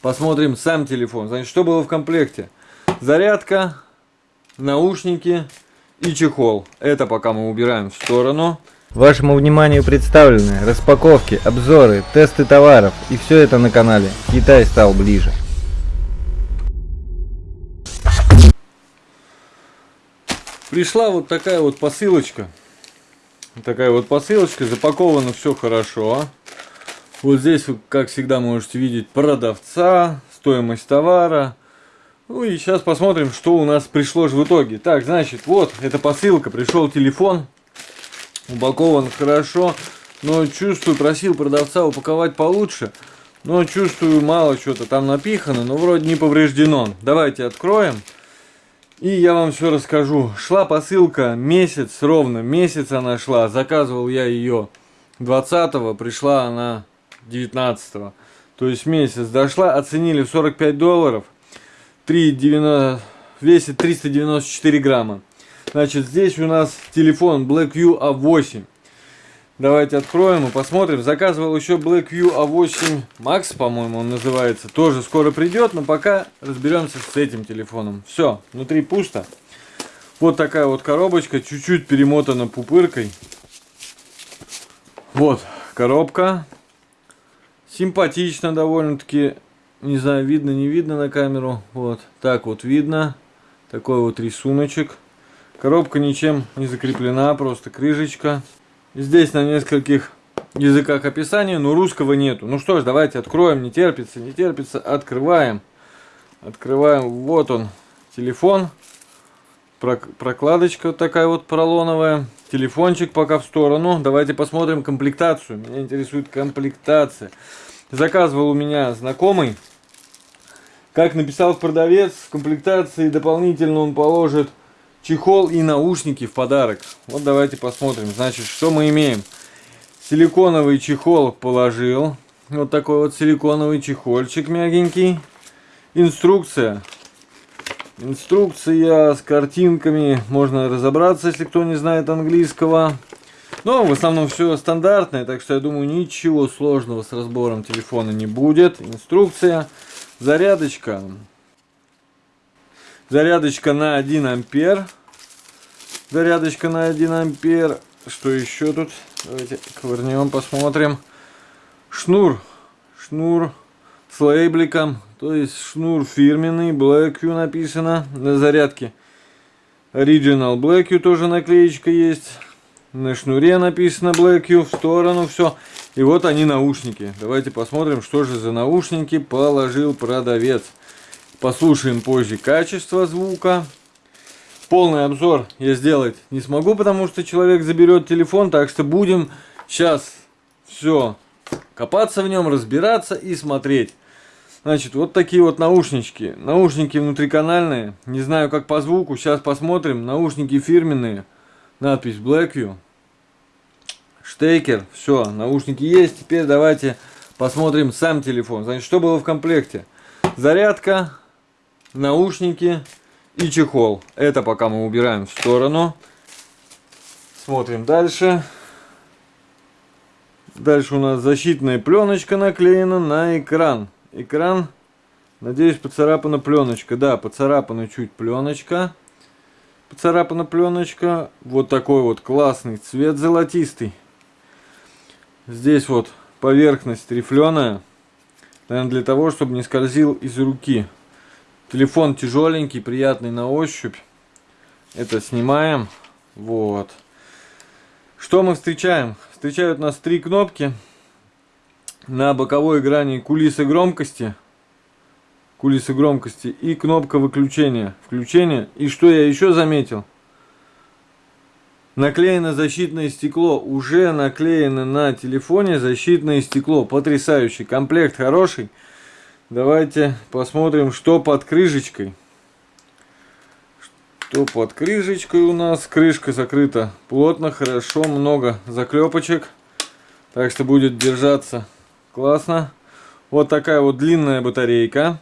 посмотрим сам телефон. Значит, что было в комплекте? Зарядка, наушники и чехол. Это пока мы убираем в сторону. Вашему вниманию представлены распаковки, обзоры, тесты товаров и все это на канале Китай стал ближе. Пришла вот такая вот посылочка. Такая вот посылочка, запаковано все хорошо. Вот здесь как всегда, можете видеть продавца, стоимость товара. Ну и сейчас посмотрим, что у нас пришло же в итоге. Так, значит, вот, эта посылка, пришел телефон. Упакован хорошо, но чувствую, просил продавца упаковать получше. Но чувствую, мало что-то там напихано, но вроде не повреждено. Давайте откроем. И я вам все расскажу. Шла посылка месяц, ровно месяц она шла. Заказывал я ее 20-го, пришла она 19-го. То есть месяц дошла, оценили в 45 долларов. 3,90, весит 394 грамма. Значит, здесь у нас телефон Blackview A8. Давайте откроем и посмотрим. Заказывал еще Blackview A8 Max, по-моему, он называется. Тоже скоро придет, но пока разберемся с этим телефоном. Все, внутри пусто. Вот такая вот коробочка, чуть-чуть перемотана пупыркой. Вот, коробка. Симпатично довольно-таки. Не знаю, видно, не видно на камеру. Вот, так вот видно. Такой вот рисуночек. Коробка ничем не закреплена, просто крышечка. Здесь на нескольких языках описания, но русского нету. Ну что ж, давайте откроем, не терпится, не терпится, открываем. Открываем, вот он, телефон. Прокладочка вот такая вот поролоновая. Телефончик пока в сторону. Давайте посмотрим комплектацию. Меня интересует комплектация. Заказывал у меня знакомый. Как написал продавец, в комплектации дополнительно он положит чехол и наушники в подарок. Вот давайте посмотрим. Значит, что мы имеем? Силиконовый чехол положил. Вот такой вот силиконовый чехольчик мягенький. Инструкция. Инструкция с картинками. Можно разобраться, если кто не знает английского. Но в основном все стандартное, так что я думаю ничего сложного с разбором телефона не будет. Инструкция. Зарядочка. Зарядочка на 1 ампер. Зарядочка на 1 ампер. Что еще тут? Давайте ковырнем, посмотрим. Шнур. Шнур с лейбликом. То есть шнур фирменный. Blackview написано на зарядке. Original Blackview тоже наклеечка есть. На шнуре написано Blackview. В сторону все. И вот они наушники. Давайте посмотрим, что же за наушники положил продавец. Послушаем позже качество звука. Полный обзор я сделать не смогу, потому что человек заберет телефон. Так что будем сейчас все копаться в нем, разбираться и смотреть. Значит, вот такие вот наушнички. Наушники внутриканальные. Не знаю, как по звуку. Сейчас посмотрим. Наушники фирменные. Надпись Blackview. Штекер. Все, наушники есть. Теперь давайте посмотрим сам телефон. Значит, что было в комплекте? Зарядка, наушники и чехол. Это пока мы убираем в сторону. Смотрим дальше. Дальше у нас защитная пленочка наклеена на экран. Экран, надеюсь, поцарапана пленочка. Да, поцарапана чуть пленочка. Поцарапана пленочка. Вот такой вот классный цвет золотистый. Здесь вот поверхность рифленая. Наверное, для того, чтобы не скользил из руки. Телефон тяжеленький, приятный на ощупь. Это снимаем. Вот. Что мы встречаем? Встречают нас три кнопки. На боковой грани кулисы громкости. Кулисы громкости. И кнопка выключения. Включение. И что я еще заметил? Наклеено защитное стекло. Уже наклеено на телефоне защитное стекло. Потрясающий. Комплект хороший. Давайте посмотрим, что под крышечкой. Что под крышечкой у нас. Крышка закрыта плотно, хорошо, много заклепочек. Так что будет держаться классно. Вот такая вот длинная батарейка.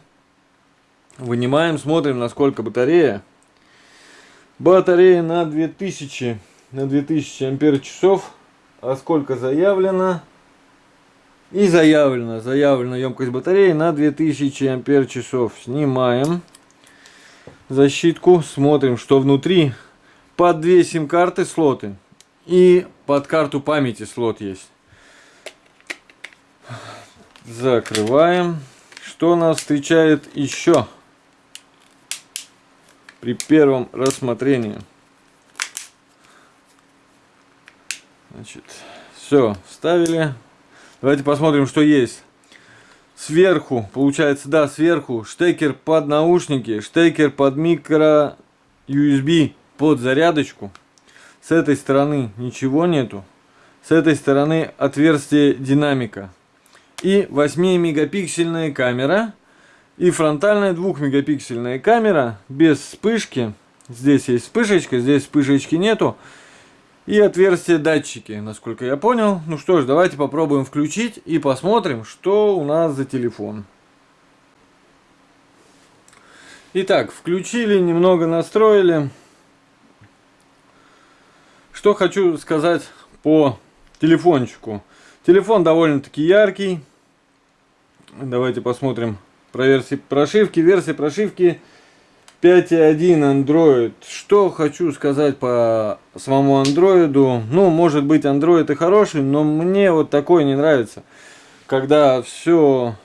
Вынимаем, смотрим, насколько батарея. Батарея на 2000, на 2000 ампер часов. А сколько заявлено? И заявлено, заявлена емкость батареи на 2000 ампер часов. Снимаем защитку, смотрим, что внутри. Под две сим-карты слоты и под карту памяти слот есть. Закрываем. Что нас встречает еще при первом рассмотрении? Значит, все, вставили. Давайте посмотрим, что есть. Сверху, получается, да, сверху штекер под наушники, штекер под микро USB под зарядочку. С этой стороны ничего нету. С этой стороны отверстие динамика. И 8-мегапиксельная камера. И фронтальная 2-мегапиксельная камера без вспышки. Здесь есть вспышечка, здесь вспышечки нету. И отверстие датчики, насколько я понял. Ну что ж, давайте попробуем включить и посмотрим, что у нас за телефон. Итак, включили, немного настроили. Что хочу сказать по телефончику. Телефон довольно-таки яркий. Давайте посмотрим про версии прошивки. Версия прошивки 5.1 Android. Что хочу сказать по самому андроиду. Ну, может быть, Android и хороший, но мне вот такой не нравится. Когда все,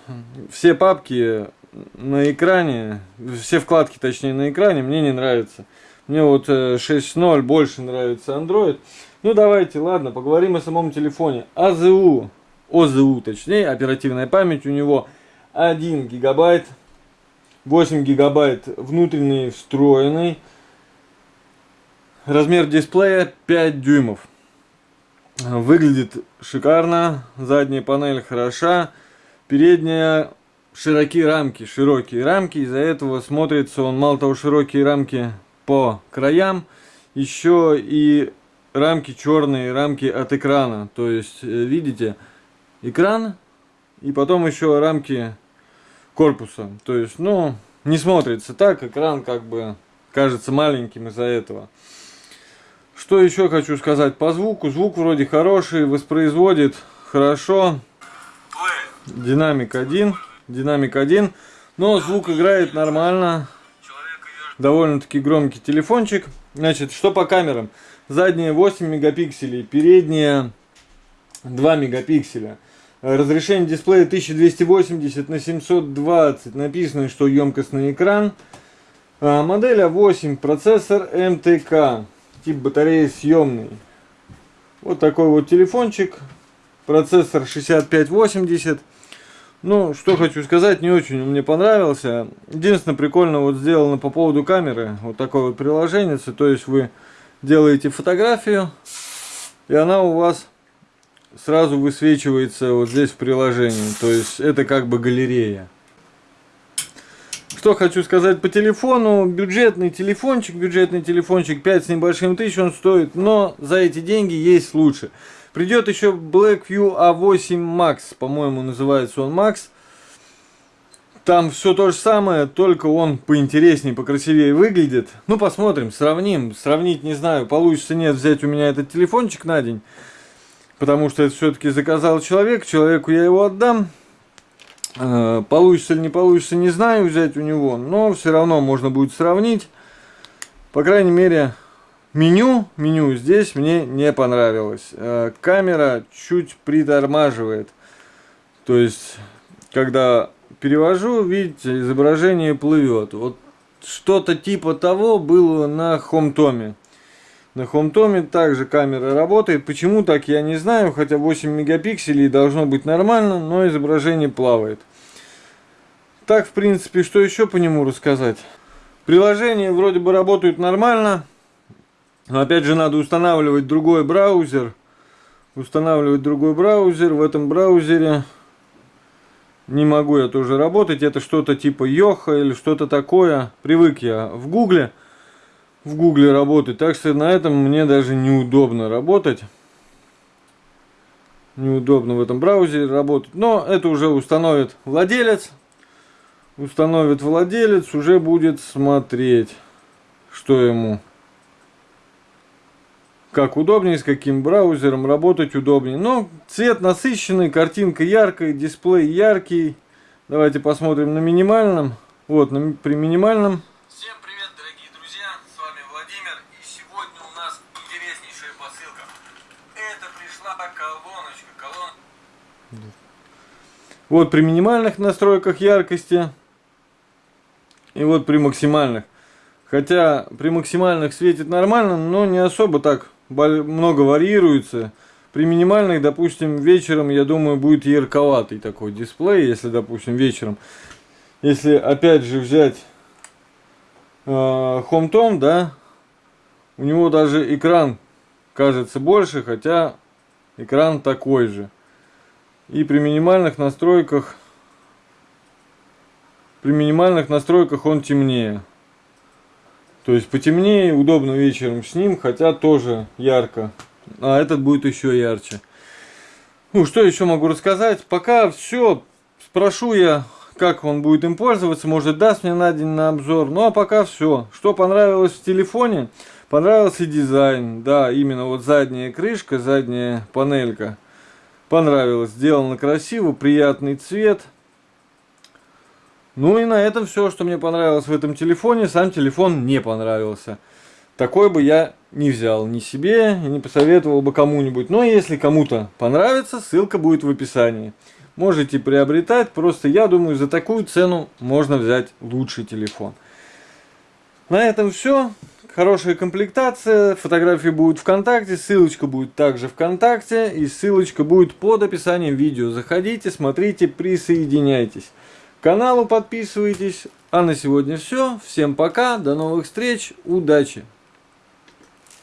все папки на экране, все вкладки, точнее, на экране, мне не нравится. Мне вот 6.0 э, больше нравится Android. Ну давайте, ладно, поговорим о самом телефоне. АЗУ, ОЗУ точнее, оперативная память у него 1 гигабайт, 8 гигабайт внутренний встроенный. Размер дисплея 5 дюймов. Выглядит шикарно, задняя панель хороша, передняя широкие рамки, широкие рамки, из-за этого смотрится он мало того широкие рамки по краям, еще и рамки черные, рамки от экрана. То есть, э, видите, экран и потом еще рамки корпуса. То есть, ну, не смотрится так, экран как бы кажется маленьким из-за этого. Что еще хочу сказать по звуку. Звук вроде хороший, воспроизводит хорошо. Динамик один, динамик один, но звук играет нормально довольно-таки громкий телефончик. Значит, что по камерам? Задняя 8 мегапикселей, передняя 2 мегапикселя. Разрешение дисплея 1280 на 720. Написано, что емкостный экран. А, модель А8, процессор МТК. Тип батареи съемный. Вот такой вот телефончик. Процессор 6580. Ну, что хочу сказать, не очень мне понравился. Единственное, прикольно вот сделано по поводу камеры. Вот такое вот приложение. То есть вы делаете фотографию, и она у вас сразу высвечивается вот здесь в приложении. То есть это как бы галерея. Что хочу сказать по телефону. Бюджетный телефончик, бюджетный телефончик 5 с небольшим тысяч он стоит, но за эти деньги есть лучше. Придет еще Blackview A8 Max, по-моему, называется он Max. Там все то же самое, только он поинтереснее, покрасивее выглядит. Ну, посмотрим, сравним. Сравнить не знаю, получится нет взять у меня этот телефончик на день. Потому что это все-таки заказал человек, человеку я его отдам. Э, получится или не получится, не знаю взять у него, но все равно можно будет сравнить. По крайней мере, Меню, меню здесь мне не понравилось. Э, камера чуть притормаживает. То есть, когда перевожу, видите, изображение плывет. Вот что-то типа того было на хомтоме. На хомтоме также камера работает. Почему так, я не знаю. Хотя 8 мегапикселей должно быть нормально, но изображение плавает. Так, в принципе, что еще по нему рассказать? Приложения вроде бы работают нормально. Но опять же надо устанавливать другой браузер. Устанавливать другой браузер. В этом браузере не могу я тоже работать. Это что-то типа Йоха или что-то такое. Привык я в Гугле. В Гугле работать. Так что на этом мне даже неудобно работать. Неудобно в этом браузере работать. Но это уже установит владелец. Установит владелец. Уже будет смотреть, что ему как удобнее, с каким браузером работать удобнее. Но цвет насыщенный, картинка яркая, дисплей яркий. Давайте посмотрим на минимальном. Вот, на, при минимальном. Всем привет, дорогие друзья, с вами Владимир, и сегодня у нас интереснейшая посылка. Это пришла колоночка, колон... Вот при минимальных настройках яркости. И вот при максимальных. Хотя при максимальных светит нормально, но не особо так много варьируется. При минимальных, допустим, вечером, я думаю, будет ярковатый такой дисплей, если, допустим, вечером. Если, опять же, взять э, HomeTom, да, у него даже экран кажется больше, хотя экран такой же. И при минимальных настройках, при минимальных настройках он темнее. То есть потемнее, удобно вечером с ним, хотя тоже ярко. А этот будет еще ярче. Ну, что еще могу рассказать? Пока все. Спрошу я, как он будет им пользоваться. Может, даст мне на день на обзор. Ну, а пока все. Что понравилось в телефоне? Понравился дизайн. Да, именно вот задняя крышка, задняя панелька. Понравилось. Сделано красиво, приятный цвет. Ну и на этом все, что мне понравилось в этом телефоне. Сам телефон не понравился. Такой бы я не взял ни себе не посоветовал бы кому-нибудь. Но если кому-то понравится, ссылка будет в описании. Можете приобретать, просто я думаю, за такую цену можно взять лучший телефон. На этом все. Хорошая комплектация, фотографии будут ВКонтакте, ссылочка будет также ВКонтакте и ссылочка будет под описанием видео. Заходите, смотрите, присоединяйтесь каналу подписывайтесь. А на сегодня все. Всем пока, до новых встреч, удачи!